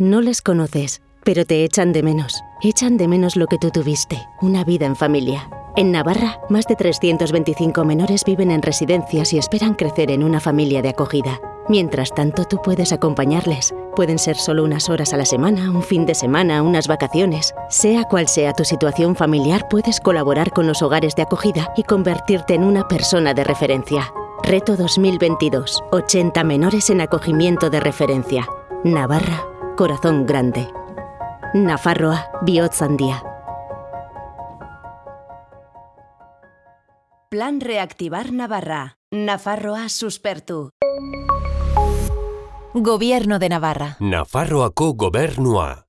No les conoces, pero te echan de menos. Echan de menos lo que tú tuviste, una vida en familia. En Navarra, más de 325 menores viven en residencias y esperan crecer en una familia de acogida. Mientras tanto, tú puedes acompañarles. Pueden ser solo unas horas a la semana, un fin de semana, unas vacaciones. Sea cual sea tu situación familiar, puedes colaborar con los hogares de acogida y convertirte en una persona de referencia. Reto 2022. 80 menores en acogimiento de referencia. Navarra, corazón grande. Nafarroa, Bihotzandia. Plan Reactivar Navarra. Nafarroa suspertu. Gobierno de Navarra. Nafarroako gobernua.